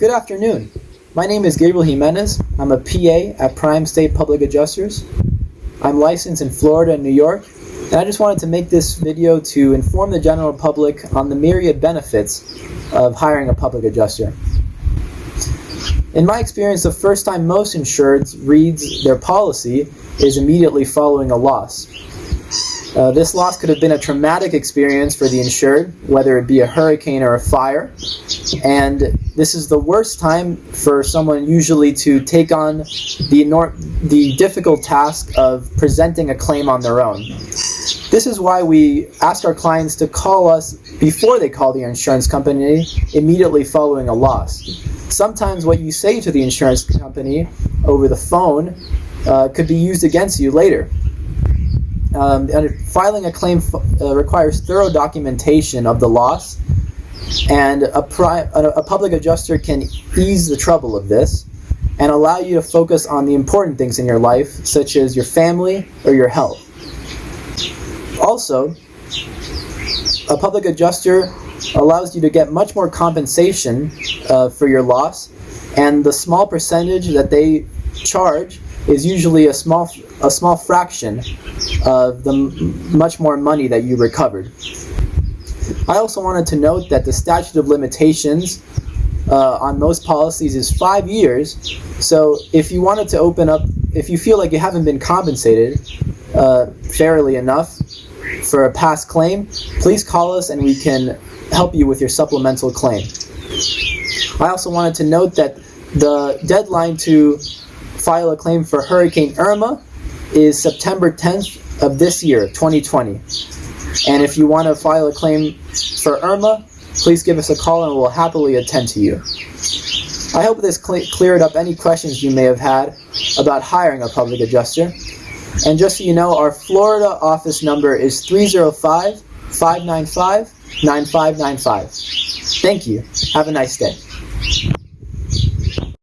Good afternoon. My name is Gabriel Jimenez. I'm a PA at Prime State Public Adjusters. I'm licensed in Florida and New York, and I just wanted to make this video to inform the general public on the myriad benefits of hiring a public adjuster. In my experience, the first time most insureds reads their policy is immediately following a loss. Uh, this loss could have been a traumatic experience for the insured, whether it be a hurricane or a fire. And this is the worst time for someone usually to take on the, the difficult task of presenting a claim on their own. This is why we ask our clients to call us before they call the insurance company immediately following a loss. Sometimes what you say to the insurance company over the phone uh, could be used against you later. Um, filing a claim uh, requires thorough documentation of the loss, and a, a, a public adjuster can ease the trouble of this and allow you to focus on the important things in your life, such as your family or your health. Also, a public adjuster allows you to get much more compensation uh, for your loss, and the small percentage that they charge is usually a small a small fraction of the much more money that you recovered. I also wanted to note that the statute of limitations uh, on most policies is five years. So if you wanted to open up, if you feel like you haven't been compensated uh, fairly enough for a past claim, please call us and we can help you with your supplemental claim. I also wanted to note that the deadline to file a claim for Hurricane Irma is September 10th of this year, 2020. And if you want to file a claim for Irma, please give us a call and we'll happily attend to you. I hope this cl cleared up any questions you may have had about hiring a public adjuster. And just so you know, our Florida office number is 305 595 9595. Thank you. Have a nice day.